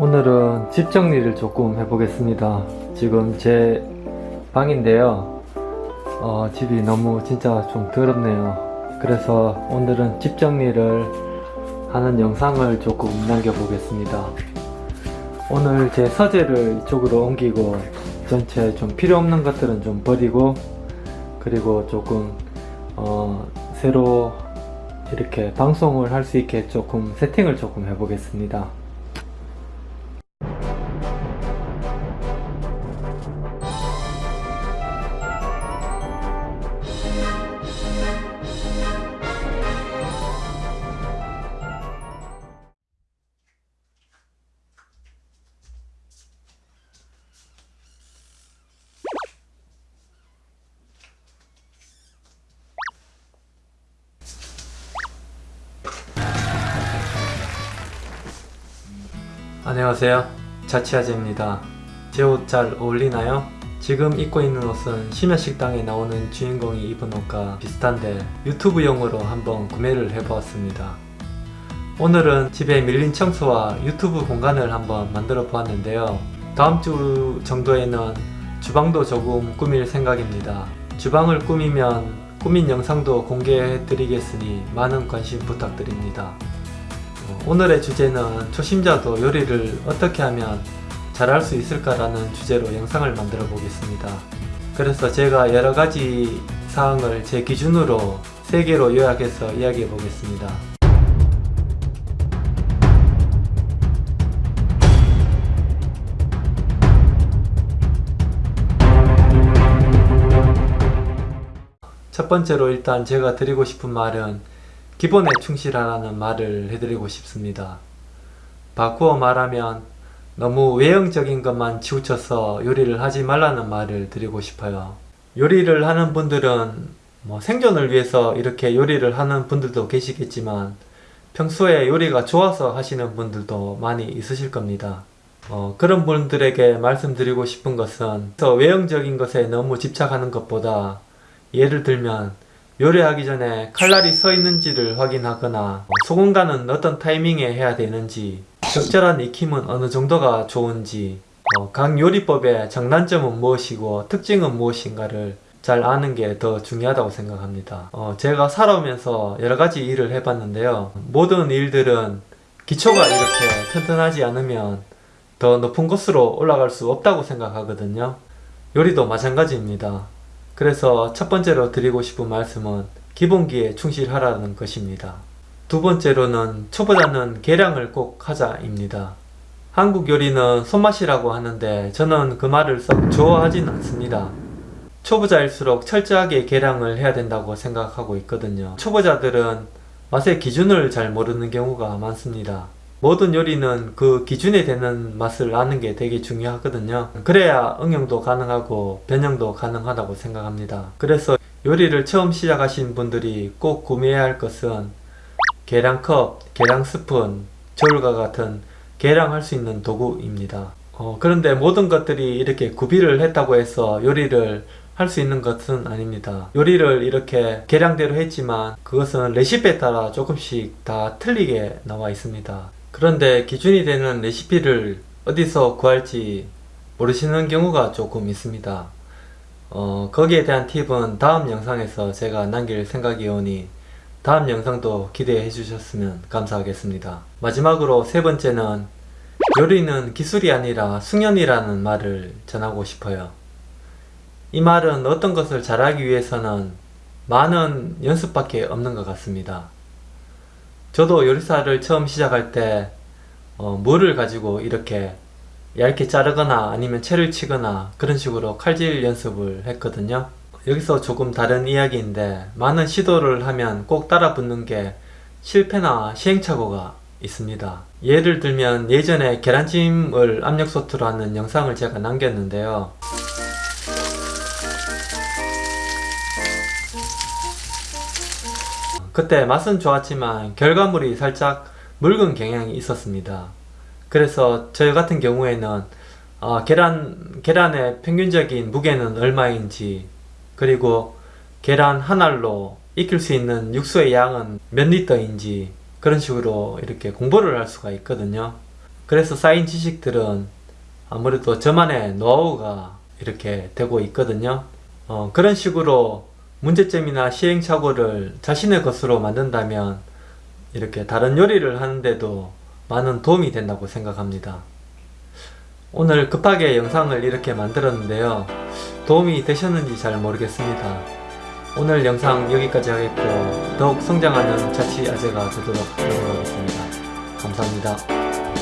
오늘은 집 정리를 조금 해보겠습니다. 지금 제 방인데요. 어, 집이 너무 진짜 좀 더럽네요. 그래서 오늘은 집 정리를 하는 영상을 조금 남겨보겠습니다. 오늘 제 서재를 이쪽으로 옮기고 전체 좀 필요 없는 것들은 좀 버리고 그리고 조금 어, 새로 이렇게 방송을 할 수 있게 조금 세팅을 조금 해보겠습니다. 안녕하세요. 자취아재입니다. 제 옷 잘 어울리나요? 지금 입고 있는 옷은 심야식당에 나오는 주인공이 입은 옷과 비슷한데 유튜브용으로 한번 구매를 해보았습니다. 오늘은 집에 밀린 청소와 유튜브 공간을 한번 만들어 보았는데요. 다음 주 정도에는 주방도 조금 꾸밀 생각입니다. 주방을 꾸미면 꾸민 영상도 공개해 드리겠으니 많은 관심 부탁드립니다. 오늘의 주제는 초심자도 요리를 어떻게 하면 잘할 수 있을까라는 주제로 영상을 만들어 보겠습니다. 그래서 제가 여러가지 사항을 제 기준으로 3개로 요약해서 이야기해 보겠습니다. 첫 번째로 일단 제가 드리고 싶은 말은 기본에 충실하라는 말을 해드리고 싶습니다. 바꾸어 말하면 너무 외형적인 것만 치우쳐서 요리를 하지 말라는 말을 드리고 싶어요. 요리를 하는 분들은 뭐 생존을 위해서 이렇게 요리를 하는 분들도 계시겠지만 평소에 요리가 좋아서 하시는 분들도 많이 있으실 겁니다. 어, 그런 분들에게 말씀드리고 싶은 것은 외형적인 것에 너무 집착하는 것보다 예를 들면 요리하기 전에 칼날이 서 있는지를 확인하거나 소금 간은 어떤 타이밍에 해야 되는지 적절한 익힘은 어느 정도가 좋은지 어, 각 요리법의 장단점은 무엇이고 특징은 무엇인가를 잘 아는 게 더 중요하다고 생각합니다. 어, 제가 살아오면서 여러가지 일을 해봤는데요. 모든 일들은 기초가 이렇게 튼튼하지 않으면 더 높은 곳으로 올라갈 수 없다고 생각하거든요. 요리도 마찬가지입니다. 그래서 첫 번째로 드리고 싶은 말씀은 기본기에 충실하라는 것입니다. 두 번째로는 초보자는 계량을 꼭 하자입니다. 한국 요리는 손맛이라고 하는데 저는 그 말을 썩 좋아하진 않습니다. 초보자일수록 철저하게 계량을 해야 된다고 생각하고 있거든요. 초보자들은 맛의 기준을 잘 모르는 경우가 많습니다. 모든 요리는 그 기준에 되는 맛을 아는 게 되게 중요하거든요. 그래야 응용도 가능하고 변형도 가능하다고 생각합니다. 그래서 요리를 처음 시작하신 분들이 꼭 구매해야 할 것은 계량컵, 계량 스푼, 저울과 같은 계량할 수 있는 도구입니다. 어, 그런데 모든 것들이 이렇게 구비를 했다고 해서 요리를 할 수 있는 것은 아닙니다. 요리를 이렇게 계량대로 했지만 그것은 레시피에 따라 조금씩 다 틀리게 나와 있습니다. 그런데 기준이 되는 레시피를 어디서 구할지 모르시는 경우가 조금 있습니다. 어, 거기에 대한 팁은 다음 영상에서 제가 남길 생각이오니 다음 영상도 기대해 주셨으면 감사하겠습니다. 마지막으로 세 번째는 요리는 기술이 아니라 숙련이라는 말을 전하고 싶어요. 이 말은 어떤 것을 잘하기 위해서는 많은 연습밖에 없는 것 같습니다. 저도 요리사를 처음 시작할 때 어, 물을 가지고 이렇게 얇게 자르거나 아니면 채를 치거나 그런 식으로 칼질 연습을 했거든요. 여기서 조금 다른 이야기인데 많은 시도를 하면 꼭 따라 붙는 게 실패나 시행착오가 있습니다. 예를 들면 예전에 계란찜을 압력솥으로 하는 영상을 제가 남겼는데요. 그때 맛은 좋았지만 결과물이 살짝 묽은 경향이 있었습니다. 그래서 저 같은 경우에는 어, 계란, 계란의 평균적인 무게는 얼마인지 그리고 계란 한 알로 익힐 수 있는 육수의 양은 몇 리터인지 그런 식으로 이렇게 공부를 할 수가 있거든요. 그래서 쌓인 지식들은 아무래도 저만의 노하우가 이렇게 되고 있거든요. 어, 그런 식으로 문제점이나 시행착오를 자신의 것으로 만든다면 이렇게 다른 요리를 하는데도 많은 도움이 된다고 생각합니다. 오늘 급하게 영상을 이렇게 만들었는데요. 도움이 되셨는지 잘 모르겠습니다. 오늘 영상 여기까지 하겠고 더욱 성장하는 자취 아재가 되도록 노력하겠습니다. 감사합니다.